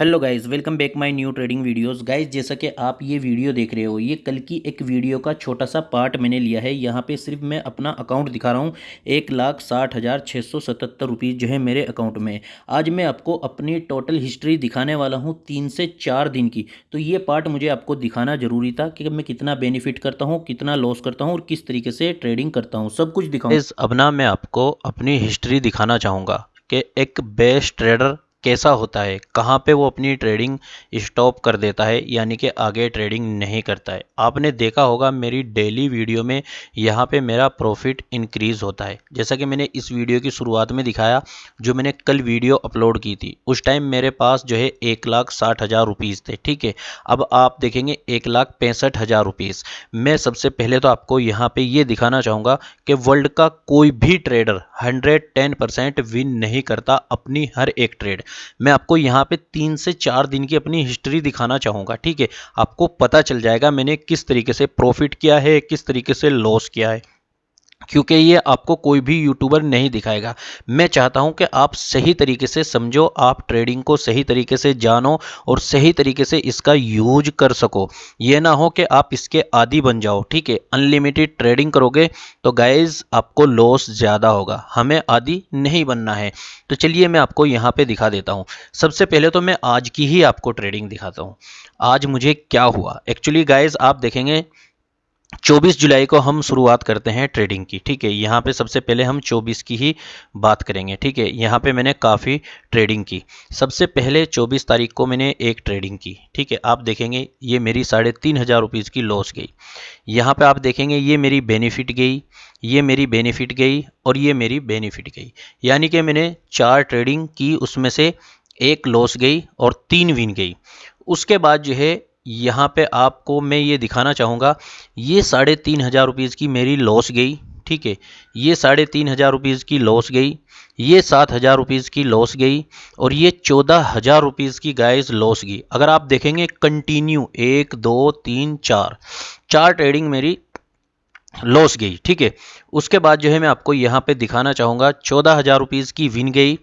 Hello guys welcome back my new trading videos guys जैसा कि आप ये वीडियो देख रहे हो, ये कल की एक वीडियो का छोटा सा पार्ट मैंने लिया है। यहाँ पे सिर्फ़ मैं अपना अकाउंट दिखा रहा हूँ। एक लाख साठ हज़ार छः सौ सतहत्तर रुपीज़ जो है मेरे अकाउंट में। आज मैं आपको अपनी टोटल हिस्ट्री दिखाने वाला हूँ तीन से चार दिन की। तो ये पार्ट मुझे आपको दिखाना ज़रूरी था कि मैं कितना बेनिफिट करता हूँ, कितना लॉस करता हूँ और किस तरीके से ट्रेडिंग करता हूँ। सब कुछ दिखाऊँ। अब ना मैं आपको अपनी हिस्ट्री दिखाना चाहूँगा कि एक बेस्ट ट्रेडर कैसा होता है? कहाँ पे वो अपनी ट्रेडिंग स्टॉप कर देता है? यानी कि आगे ट्रेडिंग नहीं करता है। आपने देखा होगा मेरी डेली वीडियो में यहाँ पे मेरा प्रॉफिट इंक्रीज़ होता है। जैसा कि मैंने इस वीडियो की शुरुआत में दिखाया, जो मैंने कल वीडियो अपलोड की थी। उस टाइम मेरे पास जो है एक लाख साठ हज़ार रुपीज़ थे, ठीक है? अब आप देखेंगे एक लाख पैंसठ हज़ार रुपीज़ मैं सबसे पहले तो आपको यहाँ पर ये दिखाना चाहूँगा कि वर्ल्ड का कोई भी trader hundred ten percent win नहीं करता, अपनी हर एक ट्रेड मैं आपको यहाँ पे तीन से चार दिन की अपनी हिस्ट्री दिखाना चाहूँगा, ठीक है? आपको पता चल जाएगा मैंने किस तरीके से प्रॉफिट किया है, किस तरीके से लॉस किया है। क्योंकि ये आपको कोई भी यूट्यूबर नहीं दिखाएगा। मैं चाहता हूँ कि आप सही तरीके से समझो, आप ट्रेडिंग को सही तरीके से जानो और सही तरीके से इसका यूज़ कर सको। ये ना हो कि आप इसके आदि बन जाओ, ठीक है? अनलिमिटेड ट्रेडिंग करोगे तो गाइज़ आपको लॉस ज़्यादा होगा। हमें आदि नहीं बनना है। तो चलिए मैं आपको यहाँ पर दिखा देता हूँ। सबसे पहले तो मैं आज की ही आपको ट्रेडिंग दिखाता हूँ। आज मुझे क्या हुआ? एक्चुअली गाइज़ आप देखेंगे 24 जुलाई को हम शुरुआत करते हैं ट्रेडिंग की, ठीक है? यहाँ पे सबसे पहले हम 24 की ही बात करेंगे, ठीक है? यहाँ पे मैंने काफ़ी ट्रेडिंग की। सबसे पहले 24 तारीख को मैंने एक ट्रेडिंग की, ठीक है? आप देखेंगे ये मेरी साढ़े तीन हज़ार रुपीज़ की लॉस गई। यहाँ पे आप देखेंगे ये मेरी बेनिफिट गई, ये मेरी बेनिफिट गई और ये मेरी बेनिफिट गई। यानी कि मैंने चार ट्रेडिंग की, उसमें से एक लॉस गई और तीन विन गई। उसके बाद जो है यहाँ पे आपको मैं ये दिखाना चाहूँगा, ये साढ़े तीन हज़ार रुपीज़ की मेरी लॉस गई, ठीक है? ये साढ़े तीन हज़ार रुपीज़ की लॉस गई, ये सात हज़ार रुपीज़ की लॉस गई और ये चौदह हज़ार रुपीज़ की गाइस लॉस गई। अगर आप देखेंगे कंटिन्यू एक, दो, तीन, चार चार ट्रेडिंग मेरी लॉस गई, ठीक है? उसके बाद जो है मैं आपको यहाँ पे दिखाना चाहूँगा, चौदह हज़ार की विन गई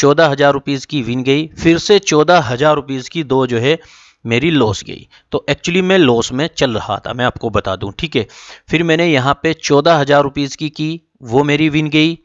चौदह हज़ार रुपीज़ की विन गई, फिर से चौदह हज़ार रुपीज़ की दो जो है, मेरी लॉस गई। तो एक्चुअली मैं लॉस में चल रहा था, मैं आपको बता दूँ, ठीक है? फिर मैंने यहाँ पे चौदह हज़ार रुपीज़ की की, वो मेरी विन गई।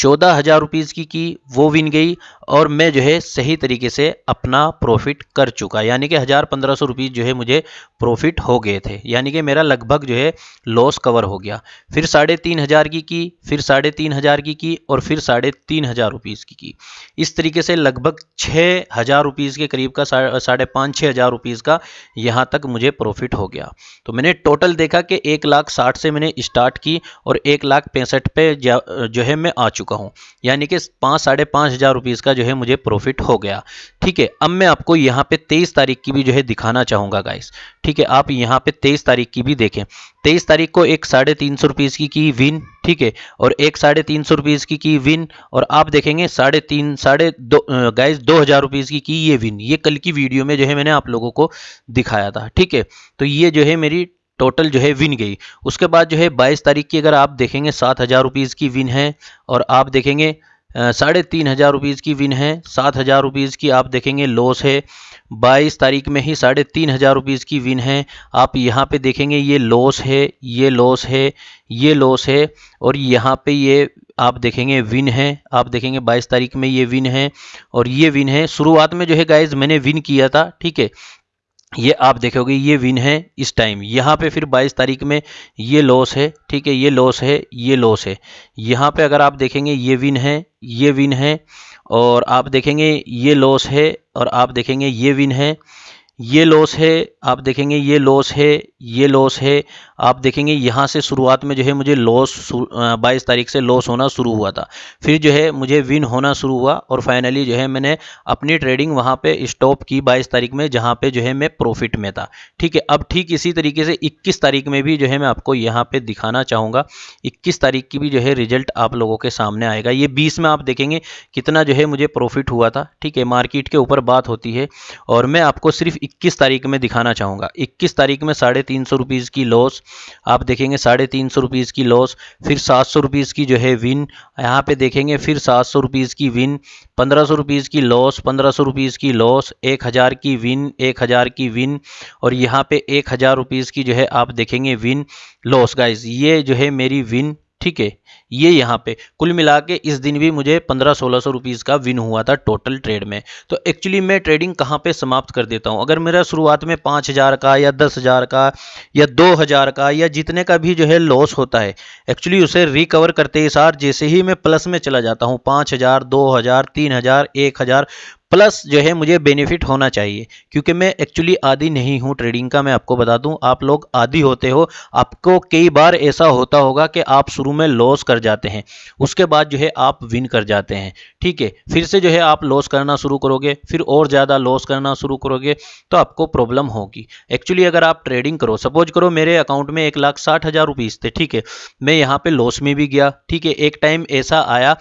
चौदह हज़ार रुपीज़ की की वो विन गई और मैं जो है सही तरीके से अपना प्रॉफिट कर चुका। यानी कि हज़ार पंद्रह सौ रुपीज़ जो है मुझे प्रॉफिट हो गए थे। यानी कि मेरा लगभग जो है लॉस कवर हो गया। फिर साढ़े तीन हज़ार की की, फिर साढ़े तीन हज़ार की की और फिर साढ़े तीन हज़ार रुपीज़ की की। इस तरीके से लगभग छः हज़ार रुपीज़ के करीब का साढ़े पाँच छः हज़ार रुपीज़ का यहाँ तक मुझे प्रॉफिट हो गया। तो मैंने टोटल देखा कि एक लाख साठ से मैंने स्टार्ट की और एक लाख पैंसठ पे जो है मैं आ चुका। हूँ यानी कि पाँच, साढ़े पाँच हज़ार रुपीज़ का जो है मुझे प्रॉफिट हो गया। ठीक है, अब मैं आपको यहाँ पे तेईस तारीख की भी जो है दिखाना चाहूँगा गाइस ठीक है, आप यहाँ पे तेईस तारीख की भी देखें। तेईस तारीख को एक साढ़े तीन सौ रुपीज़ की की विन ठीक है, और एक साढ़े तीन सौ रुपीज़ की की विन और आप देखेंगे साढ़े तीन, साढ़े दो गाइस दो हज़ार रुपीज़ की की ये विन ये कल की वीडियो में जो है मैंने आप लोगों को दिखाया था, ठीक है। तो ये जो है मेरी टोटल जो है विन गई। उसके बाद जो है बाईस तारीख की अगर आप देखेंगे, सात हज़ार रुपीज़ की विन है और आप देखेंगे साढ़े तीन हज़ार रुपीज़ की विन है, सात हज़ार रुपीज़ की आप देखेंगे लॉस है। बाईस तारीख में ही साढ़े तीन हज़ार रुपीज़ की विन है। आप यहाँ पे देखेंगे ये लॉस है, ये लॉस है, ये लॉस है और यहाँ पे ये आप देखेंगे विन है। आप देखेंगे बाईस तारीख में ये विन है और ये विन है। शुरुआत में जो है गाइज़ मैंने विन किया था, ठीक है? ये आप देखोगे, ये विन है इस टाइम यहाँ पे फिर 22 तारीख में ये लॉस है, ठीक है, ये लॉस है, ये लॉस है। यहाँ पे अगर आप देखेंगे, ये विन है, ये विन है, और आप देखेंगे, ये लॉस है, और आप देखेंगे, ये विन है। ये लॉस है, आप देखेंगे ये लॉस है, ये लॉस है। आप देखेंगे यहाँ से शुरुआत में जो है मुझे लॉस बाईस तारीख से लॉस होना शुरू हुआ था। फिर जो है मुझे विन होना शुरू हुआ और फाइनली जो है मैंने अपनी ट्रेडिंग वहाँ पे स्टॉप की बाईस तारीख में, जहाँ पे जो है मैं प्रॉफिट में था। ठीक है, अब ठीक इसी तरीके से इक्कीस तारीख में भी जो है मैं आपको यहाँ पर दिखाना चाहूँगा। इक्कीस तारीख की भी जो है रिज़ल्ट आप लोगों के सामने आएगा। ये बीस में आप देखेंगे कितना जो है मुझे प्रॉफिट हुआ था। ठीक है मार्केट के ऊपर बात होती है और मैं आपको सिर्फ़ इक्कीस तारीख में दिखाना चाहूँगा। इक्कीस तारीख में साढ़े तीन सौ रुपीज़ की लॉस आप देखेंगे साढ़े तीन सौ रुपीज़ की लॉस फिर सात सौ रुपीज़ की जो है विन यहाँ पे देखेंगे फिर सात सौ रुपीज़ की विन पंद्रह सौ रुपीज़ की लॉस पंद्रह सौ रुपीज़ की लॉस एक हज़ार की विन एक हज़ार की विन और यहाँ पे एक हज़ार रुपीज़ की जो है आप देखेंगे विन लॉस गाइज़ ये जो है मेरी विन ठीक है, ये यहाँ पे। कुल मिला के इस दिन भी मुझे पंद्रह सोलह सौ रुपीज़ का विन हुआ था टोटल ट्रेड में। तो एक्चुअली मैं ट्रेडिंग कहाँ पे समाप्त कर देता हूँ? अगर मेरा शुरुआत में पाँच हज़ार का या दस हज़ार का या दो हज़ार का या जितने का भी जो है लॉस होता है एक्चुअली उसे रिकवर करते ही सार जैसे ही मैं प्लस में चला जाता हूँ। पाँच हज़ार, दो हज़ार, तीन हज़ार, एक हज़ार। प्लस जो है मुझे बेनिफिट होना चाहिए, क्योंकि मैं एक्चुअली आदि नहीं हूँ ट्रेडिंग का, मैं आपको बता दूँ, आप लोग आदि होते हो, आपको कई बार ऐसा होता होगा कि आप शुरू में लॉस कर जाते हैं, उसके बाद जो है आप विन कर जाते हैं, ठीक है? फिर से जो है आप लॉस करना शुरू करोगे, फिर और ज़्यादा लॉस करना शुरू करोगे तो आपको प्रॉब्लम होगी। एक्चुअली अगर आप ट्रेडिंग करो सपोज़ करो मेरे अकाउंट में एक लाख साठ हज़ार रुपीज़ थे, ठीक है? मैं यहाँ पे लॉस में भी गया, ठीक है? एक टाइम ऐसा आया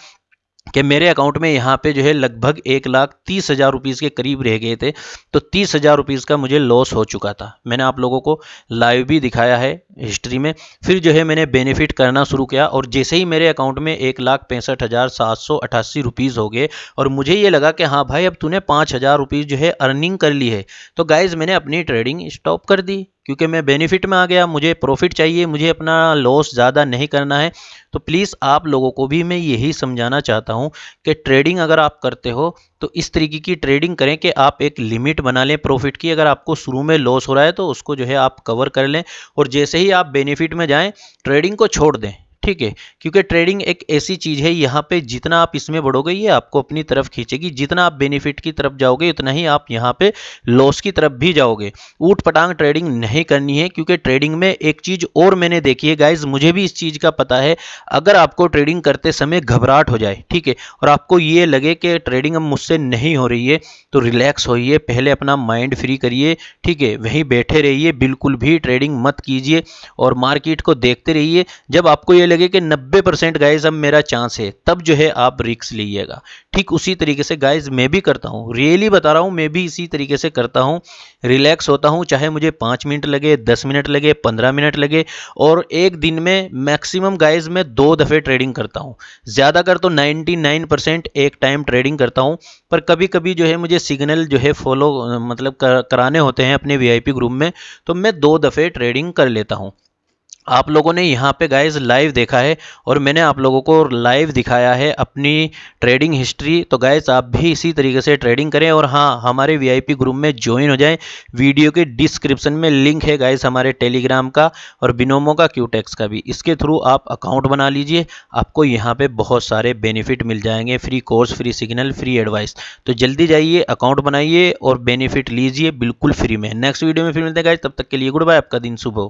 कि मेरे अकाउंट में यहाँ पे जो है लगभग एक लाख तीस हज़ार रुपीज़ के करीब रह गए थे तो तीस हज़ार रुपीज़ का मुझे लॉस हो चुका था। मैंने आप लोगों को लाइव भी दिखाया है हिस्ट्री में। फिर जो है मैंने बेनिफिट करना शुरू किया और जैसे ही मेरे अकाउंट में एक लाख पैंसठ हज़ार सात सौ अट्ठासी रुपीज़ हो गए और मुझे ये लगा कि हाँ भाई, अब तूने पाँच हज़ार रुपीज़ जो है अर्निंग कर ली है। तो गाइज़ मैंने अपनी ट्रेडिंग स्टॉप कर दी। क्योंकि मैं बेनिफिट में आ गया, मुझे प्रॉफिट चाहिए, मुझे अपना लॉस ज़्यादा नहीं करना है। तो प्लीज़ आप लोगों को भी मैं यही समझाना चाहता हूँ कि ट्रेडिंग अगर आप करते हो तो इस तरीके की ट्रेडिंग करें कि आप एक लिमिट बना लें प्रॉफिट की। अगर आपको शुरू में लॉस हो रहा है तो उसको जो है आप कवर कर लें और जैसे ही आप बेनिफिट में जाएँ ट्रेडिंग को छोड़ दें। ठीक है, क्योंकि ट्रेडिंग एक ऐसी चीज़ है, यहाँ पे जितना आप इसमें बढ़ोगे, ये आपको अपनी तरफ़ खींचेगी। जितना आप बेनिफिट की तरफ़ जाओगे, उतना ही आप यहाँ पे लॉस की तरफ़ भी जाओगे। ऊट पटांग ट्रेडिंग नहीं करनी है, क्योंकि ट्रेडिंग में एक चीज़ और मैंने देखी है गाइज़ मुझे भी इस चीज़ का पता है, अगर आपको ट्रेडिंग करते समय घबराहट हो जाए, ठीक है, और आपको ये लगे कि ट्रेडिंग अब मुझसे नहीं हो रही है तो रिलैक्स होइए, पहले अपना माइंड फ्री करिए, ठीक है, वहीं बैठे रहिए, बिल्कुल भी ट्रेडिंग मत कीजिए, और मार्केट को देखते रहिए। जब आपको ये लगे कि 90 परसेंट गाइज़ अब मेरा चांस है। तब जो है आप रिक्स लीजिएगा। ठीक उसी तरीके से गाइज़ मैं भी करता हूँ। रियली बता रहा हूँ, मैं भी इसी तरीके से करता हूँ। रिलैक्स होता हूँ, चाहे मुझे पाँच मिनट लगे, दस मिनट लगे, पंद्रह मिनट लगे, और एक दिन में मैक्सिमम गाइज़ मैं दो दफ़े ट्रेडिंग करता हूँ। ज़्यादा कर तो नाइन्टी एक टाइम ट्रेडिंग करता हूँ, पर कभी कभी जो है मुझे सिग्नल जो है फॉलो मतलब कराने होते हैं अपने वीआईपी ग्रुप में तो मैं दो दफ़े ट्रेडिंग कर लेता हूँ। आप लोगों ने यहाँ पे गाइज़ लाइव देखा है और मैंने आप लोगों को लाइव दिखाया है अपनी ट्रेडिंग हिस्ट्री तो गाइज़ आप भी इसी तरीके से ट्रेडिंग करें और हाँ हमारे वीआईपी ग्रुप में ज्वाइन हो जाएँ। वीडियो के डिस्क्रिप्शन में लिंक है गाइज़ हमारे टेलीग्राम का और बिनोमो का क्यूटेक्स का भी। इसके थ्रू आप अकाउंट बना लीजिए। आपको यहाँ पर बहुत सारे बेनिफिट मिल जाएँगे। Free course free signal free advice तो जल्दी जाइए अकाउंट बनाइए और बेनिफिट लीजिए बिल्कुल फ्री में। नेक्स्ट वीडियो में फिर मिलते हैं गाइज़ तब तक के लिए गुड बाय आपका दिन सुबह